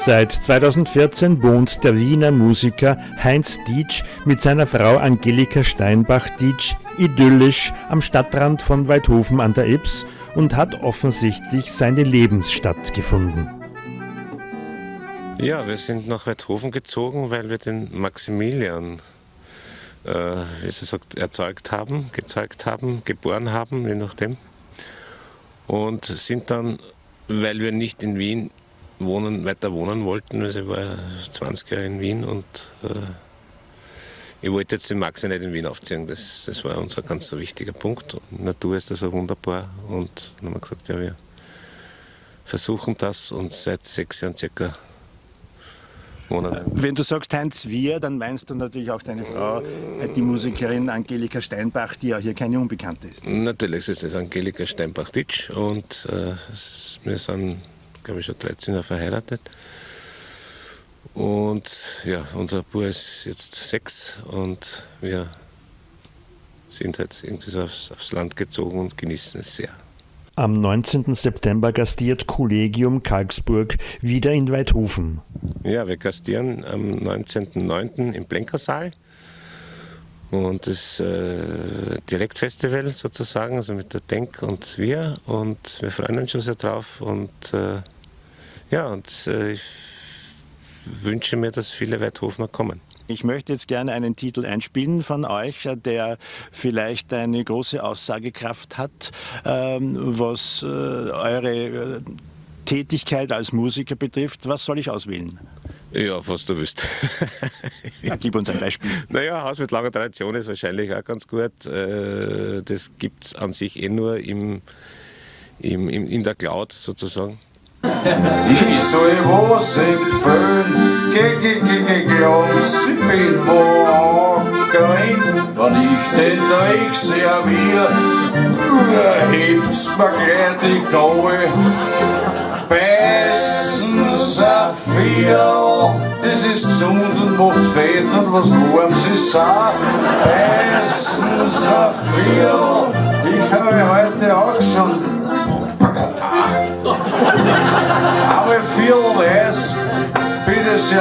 Seit 2014 wohnt der Wiener Musiker Heinz Dietsch mit seiner Frau Angelika Steinbach-Dietsch idyllisch am Stadtrand von Weidhofen an der Ips und hat offensichtlich seine Lebensstadt gefunden. Ja, wir sind nach Weidhofen gezogen, weil wir den Maximilian, äh, wie sie sagt, erzeugt haben, gezeugt haben, geboren haben, je nachdem. Und sind dann, weil wir nicht in Wien wohnen, weiter wohnen wollten, also ich war 20 Jahre in Wien und äh, ich wollte jetzt den Max nicht in Wien aufziehen, das, das war unser ganz wichtiger Punkt. Und Natur ist also wunderbar und dann haben wir gesagt, ja, wir versuchen das und seit sechs Jahren circa Monaten. Wenn du sagst Heinz Wir, dann meinst du natürlich auch deine Frau, die Musikerin Angelika Steinbach, die ja hier keine Unbekannte ist. Natürlich ist das Angelika Steinbach-Ditsch und äh, wir sind, glaube ich, schon 13 Jahre verheiratet. Und ja, unser Bub ist jetzt sechs und wir sind halt irgendwie so aufs, aufs Land gezogen und genießen es sehr. Am 19. September gastiert Kollegium Karlsburg wieder in Weidhofen. Ja, wir gastieren am 19.09. im Blenkersaal. Und das äh, Direktfestival sozusagen, also mit der Denk und wir. Und wir freuen uns schon sehr drauf. Und äh, ja, und äh, ich wünsche mir, dass viele Weidhofner kommen. Ich möchte jetzt gerne einen Titel einspielen von euch, der vielleicht eine große Aussagekraft hat, ähm, was äh, eure äh, Tätigkeit als Musiker betrifft. Was soll ich auswählen? Ja, was du willst. ja, gib uns ein Beispiel. Naja, Haus mit langer Tradition ist wahrscheinlich auch ganz gut. Äh, das gibt es an sich eh nur im, im, im, in der Cloud sozusagen. Ich soll was empfehlen, geh, geh, geh, geh, Glas, ich bin wo angerannt, wenn ich den Dreck servier, hebt's mir gleich die Gaue. Beißen Saphir, das ist gesund und macht fett und was Warmes ist auch. Beißen Saphir, ich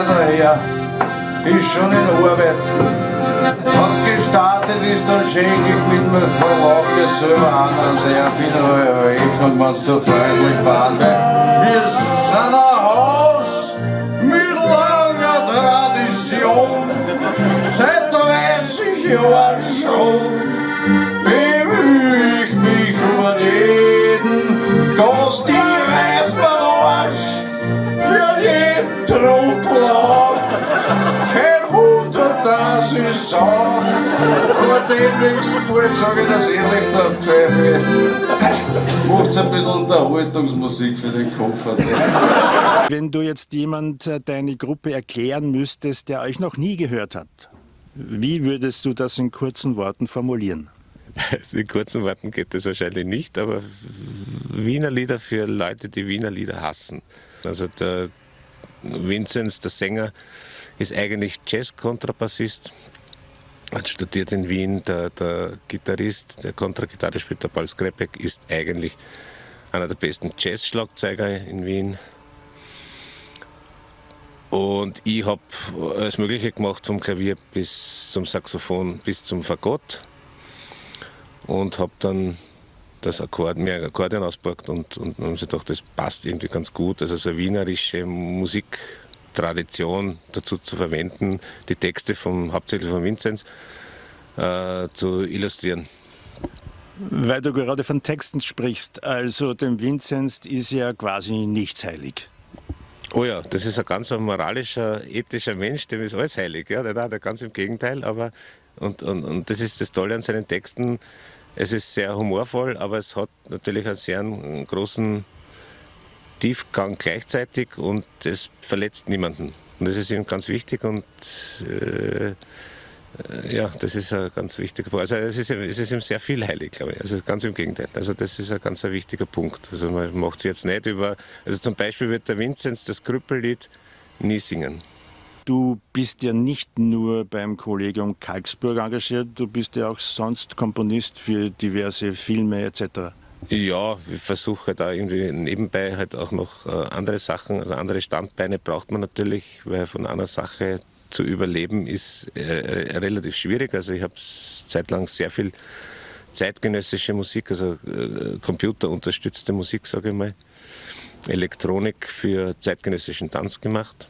daher, ist schon in Arbeit. Was gestartet ist, dann schenke ich mit meinem Verlag mir selber an, sehr viel Rechnung, wenn es so freundlich war. Ich sag, aber den nächsten Mal sage ich das ehrlich, der Pfeife. Macht ein bisschen Unterhaltungsmusik für den Kopf. Wenn du jetzt jemand äh, deine Gruppe erklären müsstest, der euch noch nie gehört hat, wie würdest du das in kurzen Worten formulieren? In kurzen Worten geht das wahrscheinlich nicht, aber Wiener Lieder für Leute, die Wiener Lieder hassen. Also der Vinzenz, der Sänger, ist eigentlich Jazz-Kontrabassist. Hat studiert in Wien. Der, der Gitarrist, der Kontragitarre spielt, der Paul Skrepek, ist eigentlich einer der besten Jazz-Schlagzeuger in Wien. Und ich habe alles Mögliche gemacht, vom Klavier bis zum Saxophon bis zum Fagott. Und habe dann das Akkord, mehr Akkordeon auspackt und, und, und sich gedacht, das passt irgendwie ganz gut. Also so eine wienerische Musiktradition dazu zu verwenden, die Texte vom, hauptsächlich von Vinzenz äh, zu illustrieren. Weil du gerade von Texten sprichst, also dem Vinzenz ist ja quasi nichts heilig. Oh ja, das ist ein ganz moralischer, ethischer Mensch, dem ist alles heilig. Ja, der, der ganz im Gegenteil. Aber, und, und, und das ist das Tolle an seinen Texten, es ist sehr humorvoll, aber es hat natürlich einen sehr großen Tiefgang gleichzeitig und es verletzt niemanden. Und das ist ihm ganz wichtig und äh, ja, das ist ein ganz wichtiger Punkt. Also es ist, es ist ihm sehr viel heilig, glaube ich. Also ganz im Gegenteil. Also das ist ein ganz wichtiger Punkt. Also man macht es jetzt nicht über, also zum Beispiel wird der Vinzenz das Krüppellied nie singen. Du bist ja nicht nur beim Kollegium Kalksburg engagiert, du bist ja auch sonst Komponist für diverse Filme etc. Ja, ich versuche da irgendwie nebenbei halt auch noch äh, andere Sachen, also andere Standbeine braucht man natürlich, weil von einer Sache zu überleben ist äh, äh relativ schwierig. Also ich habe zeitlang sehr viel zeitgenössische Musik, also computerunterstützte Musik, sage ich mal, Elektronik für zeitgenössischen Tanz gemacht.